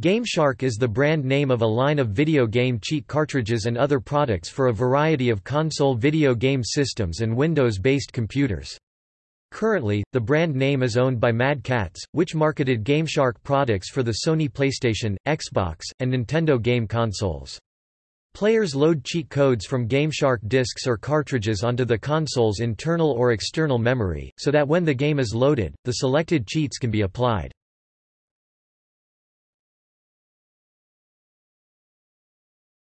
GameShark is the brand name of a line of video game cheat cartridges and other products for a variety of console video game systems and Windows-based computers. Currently, the brand name is owned by Mad Catz, which marketed GameShark products for the Sony PlayStation, Xbox, and Nintendo game consoles. Players load cheat codes from GameShark discs or cartridges onto the console's internal or external memory, so that when the game is loaded, the selected cheats can be applied.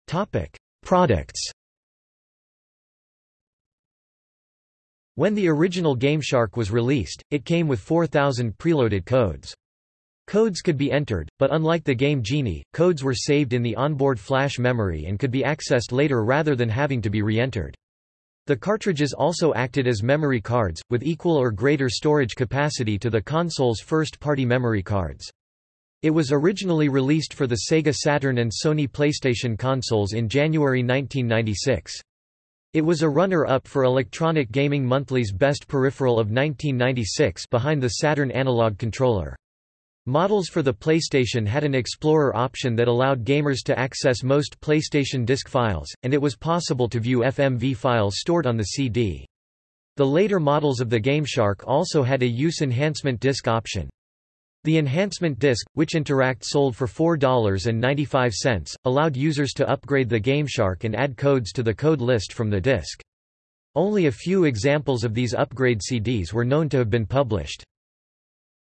Topic: Products. When the original GameShark was released, it came with 4,000 preloaded codes. Codes could be entered, but unlike the Game Genie, codes were saved in the onboard flash memory and could be accessed later rather than having to be re-entered. The cartridges also acted as memory cards, with equal or greater storage capacity to the console's first-party memory cards. It was originally released for the Sega Saturn and Sony PlayStation consoles in January 1996. It was a runner-up for Electronic Gaming Monthly's Best Peripheral of 1996 behind the Saturn analog controller. Models for the PlayStation had an Explorer option that allowed gamers to access most PlayStation disc files, and it was possible to view FMV files stored on the CD. The later models of the GameShark also had a use enhancement disc option. The enhancement disc, which Interact sold for $4.95, allowed users to upgrade the GameShark and add codes to the code list from the disc. Only a few examples of these upgrade CDs were known to have been published.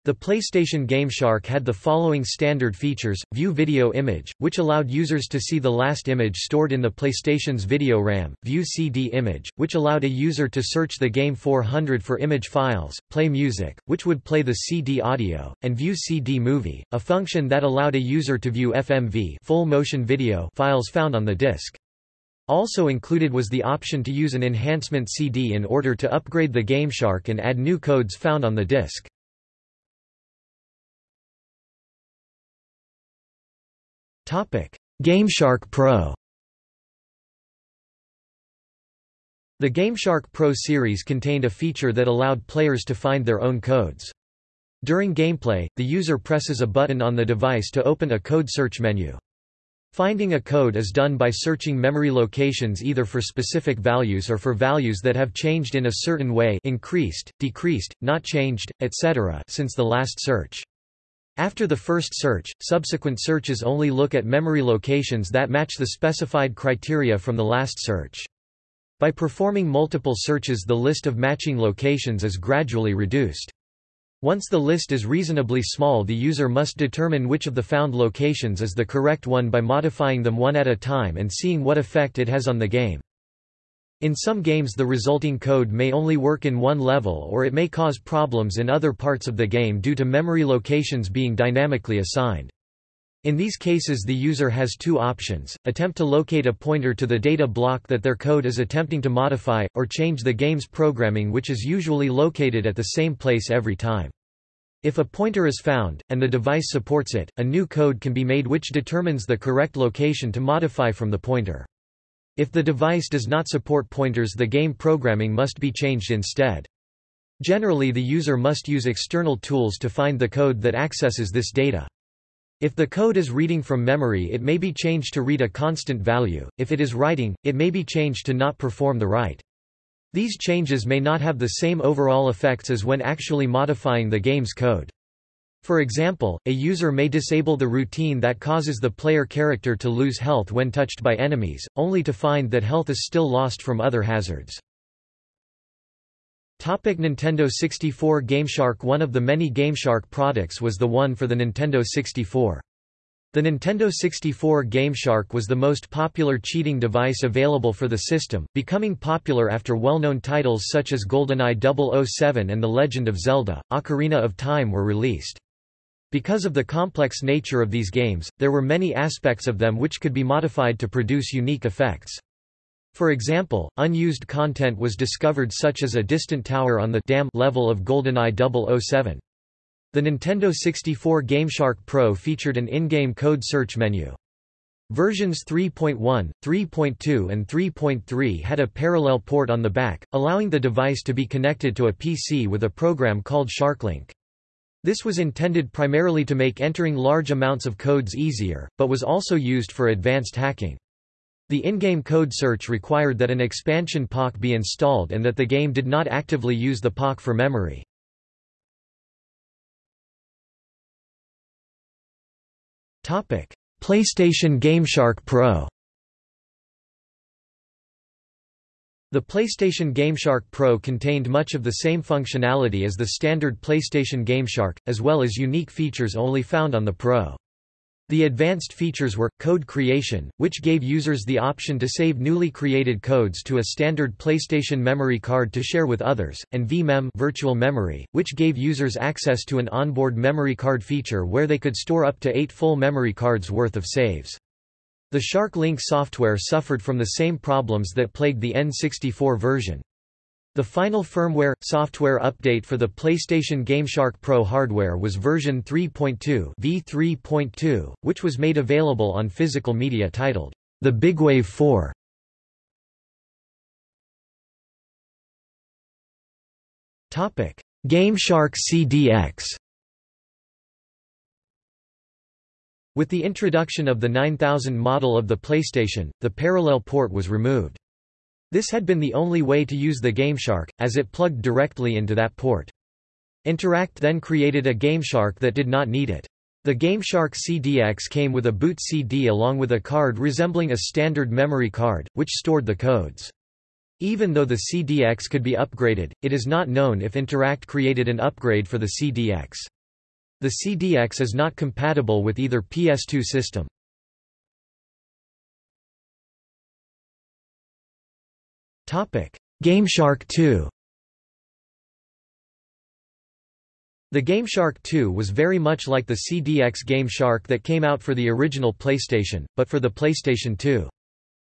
The PlayStation GameShark had the following standard features, View Video Image, which allowed users to see the last image stored in the PlayStation's video RAM, View CD Image, which allowed a user to search the Game 400 for image files, Play Music, which would play the CD audio, and View CD Movie, a function that allowed a user to view FMV full motion video files found on the disc. Also included was the option to use an enhancement CD in order to upgrade the GameShark and add new codes found on the disc. GameShark Pro The GameShark Pro series contained a feature that allowed players to find their own codes. During gameplay, the user presses a button on the device to open a code search menu. Finding a code is done by searching memory locations either for specific values or for values that have changed in a certain way increased, decreased, not changed, etc. since the last search. After the first search, subsequent searches only look at memory locations that match the specified criteria from the last search. By performing multiple searches the list of matching locations is gradually reduced. Once the list is reasonably small the user must determine which of the found locations is the correct one by modifying them one at a time and seeing what effect it has on the game. In some games the resulting code may only work in one level or it may cause problems in other parts of the game due to memory locations being dynamically assigned. In these cases the user has two options, attempt to locate a pointer to the data block that their code is attempting to modify, or change the game's programming which is usually located at the same place every time. If a pointer is found, and the device supports it, a new code can be made which determines the correct location to modify from the pointer. If the device does not support pointers the game programming must be changed instead. Generally the user must use external tools to find the code that accesses this data. If the code is reading from memory it may be changed to read a constant value, if it is writing, it may be changed to not perform the write. These changes may not have the same overall effects as when actually modifying the game's code. For example, a user may disable the routine that causes the player character to lose health when touched by enemies, only to find that health is still lost from other hazards. Topic Nintendo 64 GameShark One of the many GameShark products was the one for the Nintendo 64. The Nintendo 64 GameShark was the most popular cheating device available for the system, becoming popular after well-known titles such as GoldenEye 007 and The Legend of Zelda, Ocarina of Time were released. Because of the complex nature of these games, there were many aspects of them which could be modified to produce unique effects. For example, unused content was discovered such as a distant tower on the dam level of GoldenEye 007. The Nintendo 64 GameShark Pro featured an in-game code search menu. Versions 3.1, 3.2 and 3.3 had a parallel port on the back, allowing the device to be connected to a PC with a program called SharkLink. This was intended primarily to make entering large amounts of codes easier, but was also used for advanced hacking. The in-game code search required that an expansion Pak be installed and that the game did not actively use the Pak for memory. PlayStation GameShark Pro The PlayStation GameShark Pro contained much of the same functionality as the standard PlayStation GameShark, as well as unique features only found on the Pro. The advanced features were, code creation, which gave users the option to save newly created codes to a standard PlayStation memory card to share with others, and vMem virtual memory, which gave users access to an onboard memory card feature where they could store up to eight full memory cards worth of saves. The Shark Link software suffered from the same problems that plagued the N64 version. The final firmware software update for the PlayStation GameShark Pro hardware was version 3.2 v3.2, which was made available on physical media titled The Big Wave 4. Topic: GameShark CDX With the introduction of the 9000 model of the PlayStation, the parallel port was removed. This had been the only way to use the GameShark, as it plugged directly into that port. Interact then created a GameShark that did not need it. The GameShark CDX came with a boot CD along with a card resembling a standard memory card, which stored the codes. Even though the CDX could be upgraded, it is not known if Interact created an upgrade for the CDX. The CDX is not compatible with either PS2 system. GameShark 2 The GameShark 2 was very much like the CDX GameShark that came out for the original PlayStation, but for the PlayStation 2.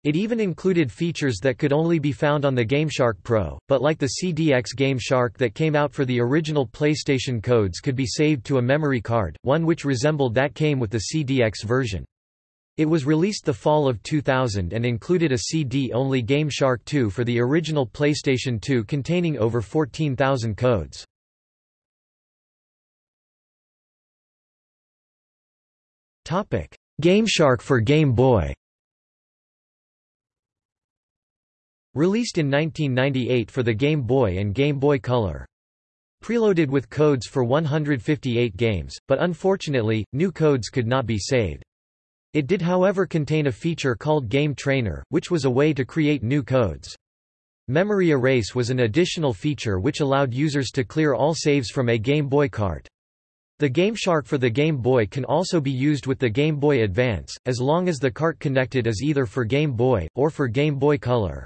It even included features that could only be found on the GameShark Pro, but like the CDX GameShark that came out for the original PlayStation codes could be saved to a memory card, one which resembled that came with the CDX version. It was released the fall of 2000 and included a CD-only GameShark 2 for the original PlayStation 2 containing over 14,000 codes. GameShark for Game Boy Released in 1998 for the Game Boy and Game Boy Color. Preloaded with codes for 158 games, but unfortunately, new codes could not be saved. It did however contain a feature called Game Trainer, which was a way to create new codes. Memory Erase was an additional feature which allowed users to clear all saves from a Game Boy cart. The GameShark for the Game Boy can also be used with the Game Boy Advance, as long as the cart connected is either for Game Boy, or for Game Boy Color.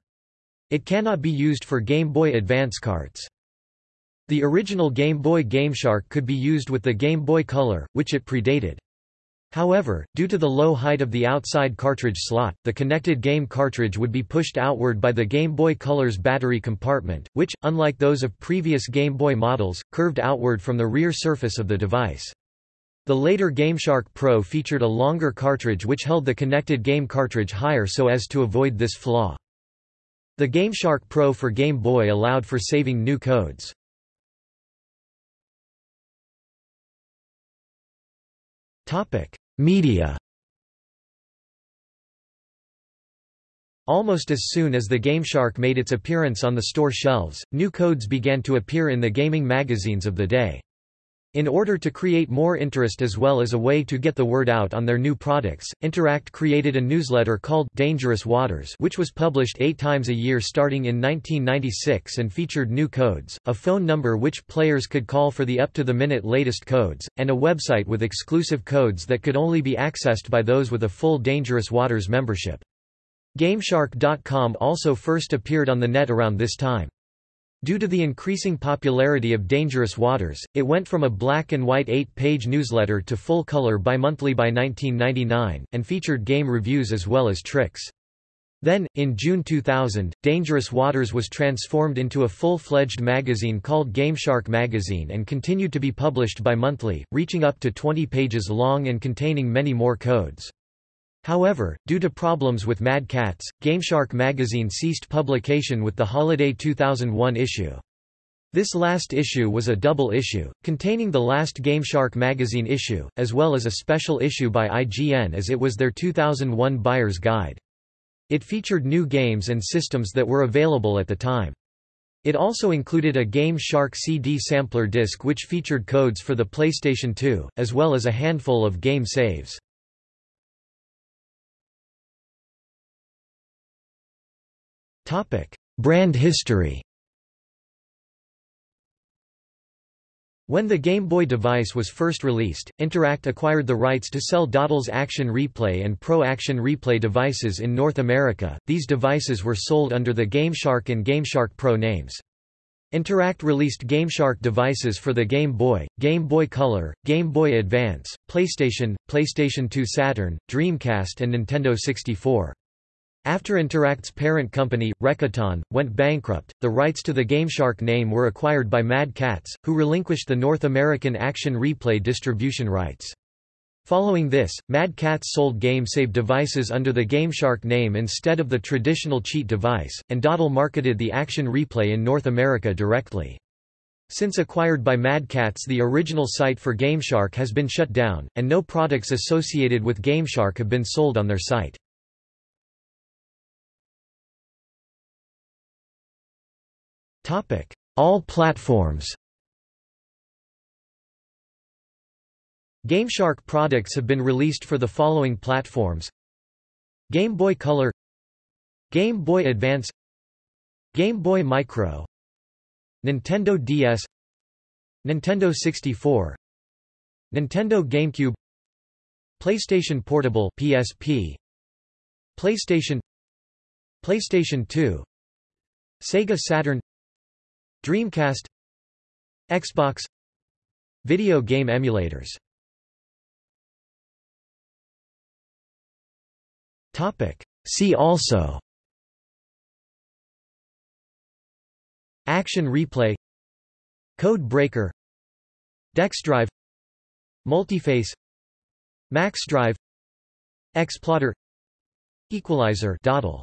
It cannot be used for Game Boy Advance carts. The original Game Boy GameShark could be used with the Game Boy Color, which it predated. However, due to the low height of the outside cartridge slot, the connected game cartridge would be pushed outward by the Game Boy Color's battery compartment, which, unlike those of previous Game Boy models, curved outward from the rear surface of the device. The later GameShark Pro featured a longer cartridge which held the connected game cartridge higher so as to avoid this flaw. The GameShark Pro for Game Boy allowed for saving new codes. Media Almost as soon as the GameShark made its appearance on the store shelves, new codes began to appear in the gaming magazines of the day. In order to create more interest as well as a way to get the word out on their new products, Interact created a newsletter called Dangerous Waters which was published eight times a year starting in 1996 and featured new codes, a phone number which players could call for the up-to-the-minute latest codes, and a website with exclusive codes that could only be accessed by those with a full Dangerous Waters membership. GameShark.com also first appeared on the net around this time. Due to the increasing popularity of Dangerous Waters, it went from a black and white eight-page newsletter to full-color bimonthly by 1999, and featured game reviews as well as tricks. Then, in June 2000, Dangerous Waters was transformed into a full-fledged magazine called GameShark Magazine and continued to be published bi-monthly, reaching up to 20 pages long and containing many more codes. However, due to problems with Mad Catz, GameShark magazine ceased publication with the holiday 2001 issue. This last issue was a double issue, containing the last GameShark magazine issue, as well as a special issue by IGN as it was their 2001 buyer's guide. It featured new games and systems that were available at the time. It also included a Game Shark CD sampler disc which featured codes for the PlayStation 2, as well as a handful of game saves. Brand history When the Game Boy device was first released, Interact acquired the rights to sell Datel's Action Replay and Pro Action Replay devices in North America. These devices were sold under the GameShark and GameShark Pro names. Interact released GameShark devices for the Game Boy, Game Boy Color, Game Boy Advance, PlayStation, PlayStation 2 Saturn, Dreamcast and Nintendo 64. After Interact's parent company, Recoton, went bankrupt, the rights to the GameShark name were acquired by Mad Catz, who relinquished the North American Action Replay distribution rights. Following this, Mad Catz sold GameSave devices under the GameShark name instead of the traditional cheat device, and Datel marketed the Action Replay in North America directly. Since acquired by Mad Catz the original site for GameShark has been shut down, and no products associated with GameShark have been sold on their site. All platforms GameShark products have been released for the following platforms Game Boy Color Game Boy Advance Game Boy Micro Nintendo DS Nintendo 64 Nintendo GameCube PlayStation Portable PSP PlayStation PlayStation 2 Sega Saturn Dreamcast Xbox Video game emulators. See also. Action replay. Code breaker. DexDrive Multiface. MaxDrive Xploder Equalizer. Datel